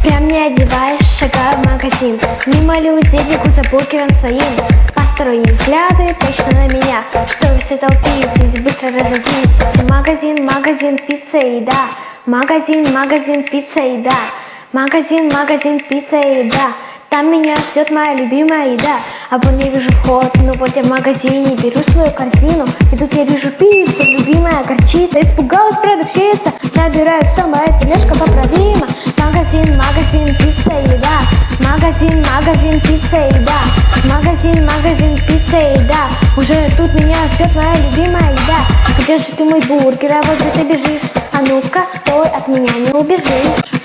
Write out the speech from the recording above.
Прям не одеваешь, шагаю в магазин. Мимо людей бегу за бургером своим. Посторонние взгляды точно на меня. Что вы все толпитесь, быстро разойдитесь Магазин, магазин, пицца и еда. Магазин, магазин, пицца и еда. Магазин, магазин, пицца и еда Там меня ждет моя любимая еда. А вон я вижу вход, ну вот я в магазине Беру свою корзину, и тут я вижу пиццу Любимая горчица, испугалась продавщица Набираю все, моя тележка поправима. Магазин, магазин, пицца еда. Магазин, магазин, пицца еда. Магазин, магазин, пицца еда. Уже тут меня ждет моя любимая еда. Где же ты мой бургер, а вот же ты бежишь. А ну-ка, стой, от меня не убежишь